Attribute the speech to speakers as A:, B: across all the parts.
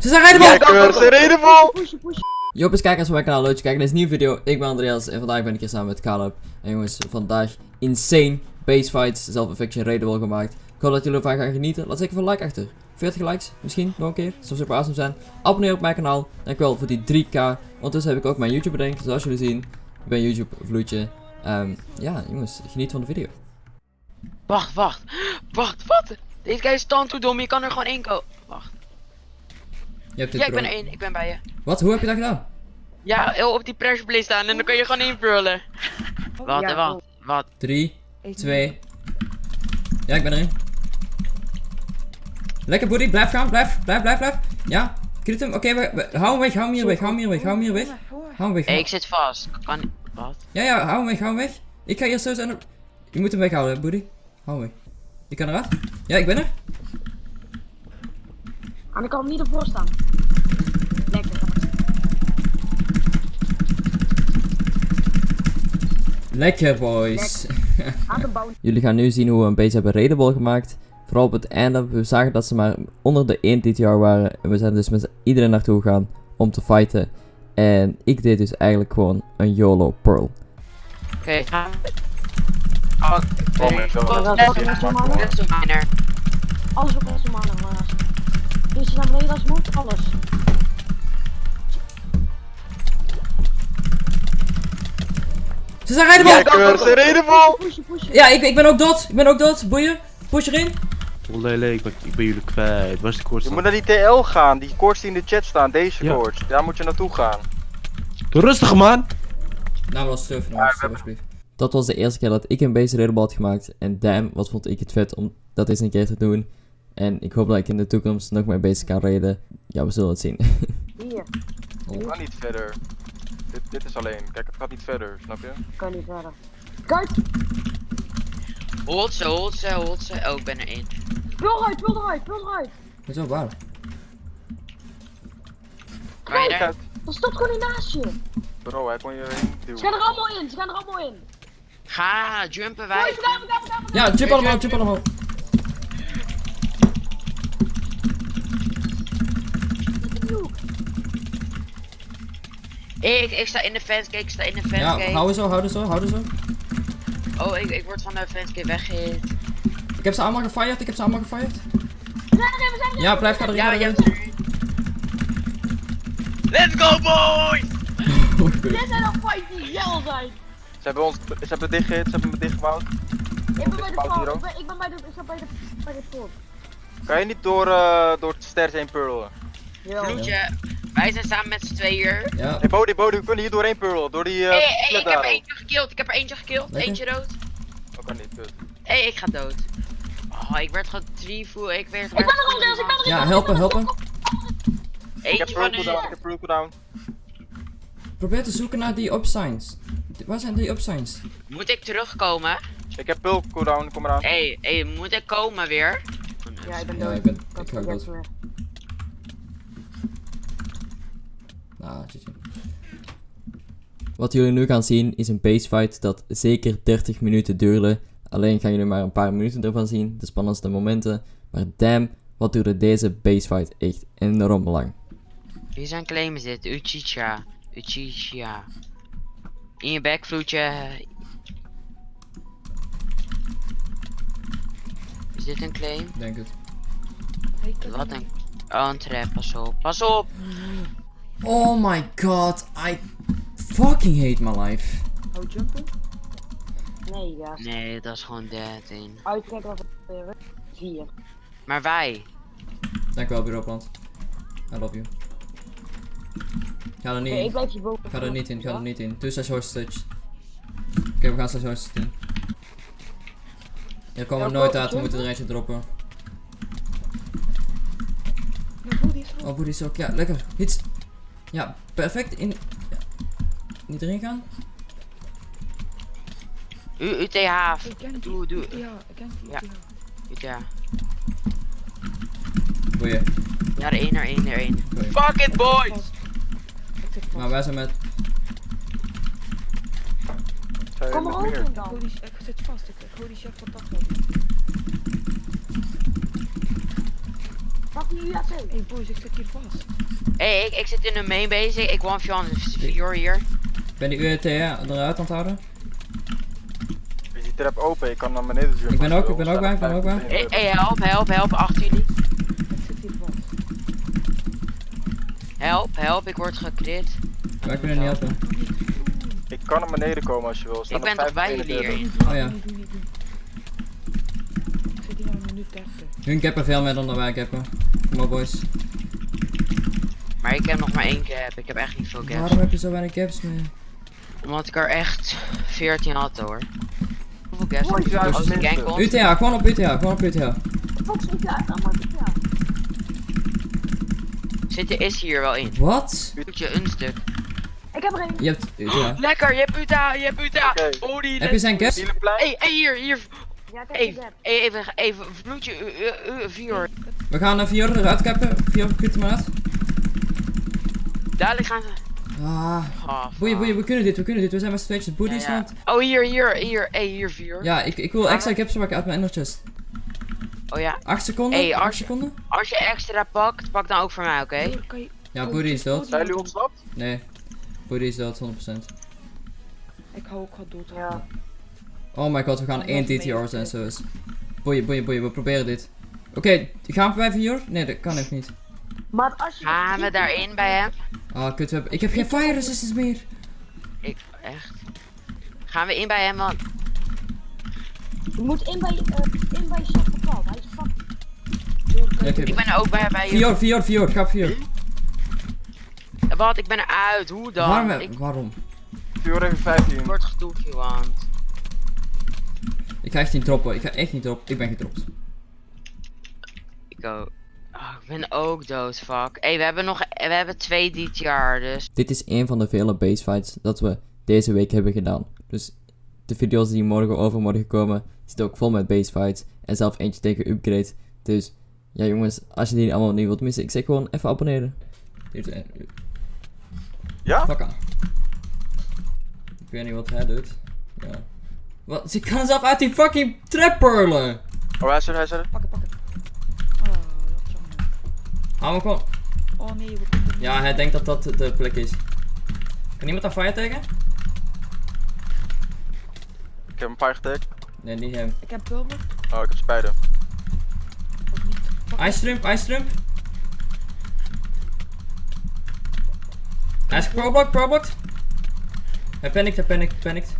A: Ze zijn raidable!
B: Lekker, ze reden vol!
C: Push, push.
A: Jopers, kijkers van mijn kanaal, leuk dat je kijkt naar deze nieuwe video. Ik ben Andreas en vandaag ben ik hier samen met Caleb. En jongens, vandaag insane base fights, zelf fiction raidable gemaakt. Ik hoop dat jullie ervan gaan genieten. Laat zeker een like achter. 40 likes, misschien nog een keer. Dat zou super awesome zijn. Abonneer op mijn kanaal. Dankjewel voor die 3k. Ondertussen heb ik ook mijn YouTube bedenkt. Zoals jullie zien, ik ben YouTube vloedje. Ehm, ja, jongens, geniet van de video.
D: Wacht, wacht. Wacht, wat? Deze guy is stand toe dom, je kan er gewoon één komen. Wacht.
A: Je hebt dit
D: Ja, ik ben er één, ik ben bij je.
A: Wat? Hoe heb je dat gedaan?
D: Ja, heel op die pressure staan en dan kan je gewoon invullen. Wat,
C: Ja,
D: wat, wat?
A: 3, 2. Ja, ik ben erin. Lekker buddy, blijf gaan, blijf, blijf, blijf, blijf. Ja, crit hem. Oké, we, we- hou hem weg, hou hem hier weg, hou hem hier weg, hou hem hier weg. Hou hem weg.
D: Ik zit vast. Kan. Wat?
A: Ja, ja, hou hem weg, hou hem weg. Ik ga eerst zo zijn. Je moet hem weghouden, hè, buddy. Hou hem weg. Je kan eruit. Ja, ik ben er.
C: En ik kan hem niet ervoor staan. Lekker.
A: Lekker, boys. Jullie gaan nu zien hoe we een base hebben raidable gemaakt. Vooral op het einde. We zagen dat ze maar onder de 1 TTR waren. En we zijn dus met iedereen naartoe gegaan om te fighten. En ik deed dus eigenlijk gewoon een YOLO Pearl.
D: Oké, we. Oh,
B: Kom zo.
D: Zo-
C: is
D: zo miner.
C: Alles op onze mannen, maar. Naar beneden als moet? Alles.
A: Ze zijn
B: ze
C: push.
A: Ja, ik, ik ben ook dood. Ik ben ook dood. Boeien. Push erin.
E: Oh, lele, ik ben, ik ben jullie kwijt. Waar is de koorts
B: Je moet naar die TL gaan, die koorts die in de chat staan, deze
E: Ja.
B: koorts. Daar moet je naartoe gaan.
E: Doe rustig, man!
A: Nou, was
B: hebben-
A: alsjeblieft. Dat was de eerste keer dat ik een base raidable had gemaakt. En damn, wat vond ik het vet om dat eens een keer te doen. En ik hoop dat ik in de toekomst nog meer base kan raiden. Ja, we zullen het zien.
C: Hier.
B: Het kan niet verder. Dit, dit is alleen. Kijk, het gaat niet verder, snap je?
C: Kan niet verder. Kijk.
D: Hold ze, hold ze, hold ze. Oh, ik ben er één.
C: Wil eruit, wil eruit, wil eruit.
A: Dat is wel waar.
D: Kan je
B: Kijk
D: er?
C: Dat staat gewoon niet naast je.
B: Bro, hij kon je erin
C: Ze gaan
B: duwen.
C: er allemaal in, ze gaan er allemaal in.
D: Ga, jumpen wij.
A: Ja, jump allemaal, jump allemaal.
D: Ik, ik sta in de fansgate, ik sta in de
A: Ja,
D: fansgate.
A: hou zo, hou zo, hou zo.
D: Oh, ik, ik word van de fansgate weggehit.
A: Ik heb ze allemaal gefired, ik heb ze allemaal gefired.
C: We zijn erin, we zijn erin.
A: Ja, blijf ga erin.
D: Ja, ja.
A: erin.
D: Let's go, boys!
C: Dit zijn al fights die jel zijn.
B: Ze hebben ons, ze hebben dicht gehit, ze hebben me dichtgebouwd.
C: Ik ben bij de ik ben, ik ben bij de, ik sta bij de, bij de poort.
B: Kan je niet door, eh door het ster heen purlen?
C: Jawel.
D: Vloedje, wij zijn samen met z'n tweeën.
A: Ja,
B: Hey Bodie, Bodie, we kunnen hier doorheen purlen. Door die
D: Hé,
B: eh
D: hey, hey,
B: flat
D: ik heb er eentje gekild, ik heb er eentje gekild,
A: Lekker.
D: eentje dood.
B: Dat kan niet.
D: Hé, hey, ik ga dood. Oh, ik werd getrievoel, ik werd...
C: Ik ben er al, Deels, ik ben er
A: ja, helpen, helpen.
B: Ik heb
D: Eentje
B: pearl
D: van
B: cooldown, ik heb pearl cooldown.
A: Probeer te zoeken naar die upsigns. Waar zijn die upsigns?
D: Moet ik terugkomen?
B: Ik heb pearl cooldown, kom eraan.
D: Hé, hey, hey, moet ik komen weer?
C: Ja, ik ben
A: Ja,
C: dood.
A: ik ben-
C: had
A: ik ga ook
C: project
A: dood.
C: meer.
A: Nou, GG. Wat jullie nu gaan zien is een base fight dat zeker 30 minuten duurde. Alleen gaan jullie maar een paar minuten ervan zien, de spannendste momenten. Maar damn, wat duurde deze base fight echt enorm lang.
D: Wie zijn claim is dit? Uchicha. Uchicha. In je bek, vloedje. Is dit een claim?
A: Denk het.
D: Wat een... Oh, een trap, pas op. Pas op!
A: Oh my god, I fucking hate my life.
C: Oh, jumpen? Nee, ja.
D: Nee, dat is gewoon dead in.
C: Uitkijken wat er weer. Vier.
D: Maar wij.
A: Dankjewel, bureauplant. I love you. Ga er niet
C: Nee,
A: in.
C: blijf hier boven.
A: Ga er niet in, ga er niet in. Doe slash hostage. Oké, we gaan slash hostage doen. Hier komen we nooit uit, we moeten er eentje droppen. Oh, booty is ook. Ja, lekker. Hits. Ja, perfect. In. Ja. Niet erin gaan?
D: U UTH. Doe, doe.
F: Ja, ik ken die.
D: Ja.
F: Ja.
D: UTH.
A: Boeien.
D: Ja, er één, er één, er één. Fuck it, boys!
F: Vast. Ik zit vast.
A: Maar wij zijn met.
C: Kom in
F: Ik
C: dan.
F: ik zit vast. Ik, ik hoor die chef van Hey boys, ik zit hier vast.
D: Hé, hey, ik, ik zit in de main base. Ik one Jan Vior hier.
A: Ben die UAT eruit aan het houden?
B: Is die trap open? Ik kan naar beneden.
A: Ik ben ook- ik ben ook bij, ik ben ook bij.
D: Hé, hey, help, help, help. Achter jullie.
F: Ik zit hier vast.
D: Help, help. Ik word gecrit.
A: Wij kunnen niet helpen.
B: Ik kan naar beneden komen als je wil. Staan
D: Ik ben
B: er
D: toch bij
B: 25
D: jullie hier?
A: Oh ja.
F: Ik zit hier aan een minuut 30.
A: Hun cappen veel meer dan wij cappen. Op boys.
D: Maar ik heb nog maar één cap. Ik heb echt niet veel caps.
A: Waarom heb je zo weinig caps meer?
D: Omdat ik er echt 14 had hoor. Hoeveel caps heb je? Als gang komt.
A: UTA, gewoon op UTA, gewoon op UTA.
C: Fox UTA, dan maar UTA.
D: Zit er is hier wel in.
A: Wat?
D: Doet je een stuk.
C: Ik heb er een.
A: Je hebt UTA.
D: Lekker, je hebt Uta, je hebt Uta. Oh, die
A: Heb je zijn caps?
D: Hé, hey, hier, hier.
C: Ja, ik heb
D: Even, even, even, vloedje, uh, uh, uh, vier.
A: We gaan een Fior eruit cappen. Kut hem uit.
D: Dadelijk gaan ze.
A: Ah.
D: Oh,
A: Boeien, boeien, we kunnen dit, we kunnen dit. We zijn met z'n tweetjes booties
D: Ja, ja.
A: want...
D: Oh, hier, hier, hier. Hé, hier, vier.
A: Ja, ik, ik wil extra caps maken uit mijn ender chest.
D: Oh ja.
A: 8 seconden?
D: Hey,
A: 8
D: als je-
A: seconden?
D: Als je extra pakt, pak dan ook voor mij, oké?
F: Je...
A: Ja,
F: Oh,
A: Booty is dood.
B: Zijn jullie ontsnapt?
A: Nee. Booty is dood, 100%.
F: doen. Ik hou ook wat dood.
C: Ja.
A: Oh my god, we gaan één en
F: mee.
A: zo is. Boeien, boeien, boeien, we proberen dit. Oké, gaan we bij Fior? Nee, dat kan echt niet.
C: Maar als je...
D: Gaan we daarin bij hem?
A: Ah, kut, ik heb geen fire resistance meer.
D: Ik, echt? Gaan we in bij hem, man?
C: Je moet in bij, uh, in bij Paul. Hij is fuck.
A: Ja,
F: je...
A: oké.
D: Ik ben er ook bij, bij je.
A: Fior, Fior, Fior, ga op Fior.
D: Wat? Ik ben eruit. Hoe dan?
A: Waarom?
D: Ik
A: Waarom?
B: Vuur even 15.
D: word gedoefd, want.
A: Ik ga echt niet droppen, ik ga echt niet droppen. Ik ben gedropt.
D: Ik ook. Oh, ik ben ook dood, fuck. Hé, we hebben nog. We hebben twee dit jaar, dus.
A: Dit is een van de vele base fights dat we deze week hebben gedaan. Dus de video's die morgen overmorgen komen, zitten ook vol met base fights. En zelf eentje tegen upgrade. Dus ja jongens, als je die allemaal niet wilt missen, ik zeg gewoon even abonneren.
B: Ja?
A: Fuck aan. Ik weet niet wat hij doet. Ja. Wat? Ze kan zelf uit die fucking trap purlen!
B: Oh, hij is er, hij is er.
F: Pak het, pak het. Oh, dat is jammer.
A: Hou me gewoon.
F: Oh nee, we kunnen.
A: Ja, hij denkt dat dat de plek is. Kan iemand daar fire tegen?
B: Ik heb een paar getagd.
A: Nee, niet hem.
F: Ik heb pulver.
B: Oh, ik heb spijden.
F: Of niet. Pak
A: Ice Trump, Ice Trump. Hij is problocked, problocked. Hij panikt, hij panikt, panikt.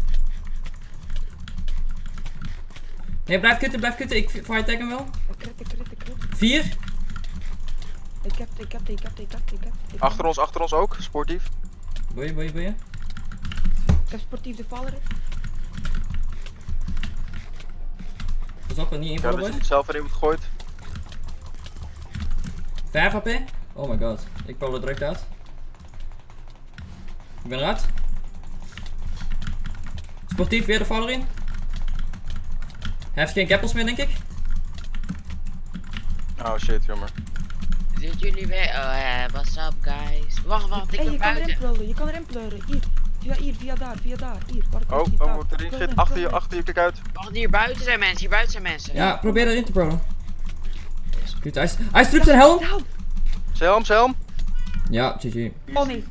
A: Nee, blijf kutten, blijf kutten. Ik fire tag hem wel.
F: Ik crit, ik crit, ik crit.
A: Vier.
F: Ik heb, ik heb, ik heb, ik heb, ik heb.
B: Achter ons, achter ons ook. Sportief.
A: Boeien, boeien, boeien.
F: Ik heb sportief de Valorant.
A: Pas op, niet
B: Ik heb
A: invallen,
B: dus niet zelf erin gegooid.
A: 5 HP. Oh my god. Ik pol er direct uit. Ik ben eruit. Sportief, weer de valler in. Hij heeft geen gappels meer, denk ik.
B: Oh shit, jammer.
D: Zitten jullie weer? Oh ja, what's up, guys? Wacht, wacht, ik
F: Hé,
D: ben
F: je kan erin pleuren, je kan erin pleuren. Hier, via hier, via daar, via daar. Hier, waar ik
B: Oh, oh,
F: daar.
B: erin
F: in,
B: Achter je, achter je, kijk uit.
D: Wacht, hier buiten zijn mensen, hier buiten zijn mensen.
A: Ja, probeer erin te prolen. Goed, hij, hij zijn helm.
F: Help!
B: Selm, Selm.
A: Ja, GG.
F: Oh nee.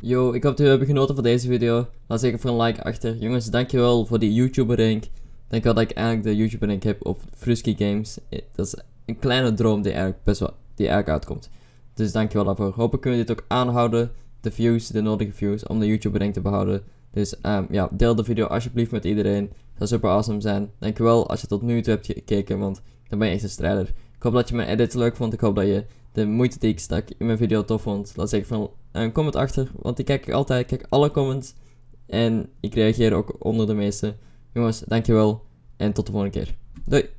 A: Yo, ik hoop dat jullie hebben genoten van deze video. Laat zeker voor een like achter. Jongens, dankjewel voor die YouTuber rank. Dankjewel dat ik eigenlijk de YouTuber rank heb op Frusky Games. Eh, Dat is een kleine droom die eigenlijk best wel die eigenlijk uitkomt. Dus dankjewel daarvoor. Hopelijk kunnen we dit ook aanhouden. De views, de nodige views, om de YouTuber rank te behouden. Dus ehm, ja, deel de video alsjeblieft met iedereen. Dat zou super awesome zijn. Dankjewel als je tot nu toe hebt gekeken, want dan ben je echt een strijder. Ik hoop dat je mijn edits leuk vond. Ik hoop dat je de moeite die ik stak in mijn video tof vond. Laat zeker van een comment achter, want ik kijk altijd, ik kijk alle comments. En ik reageer ook onder de meeste. Jongens, dankjewel en tot de volgende keer. Doei!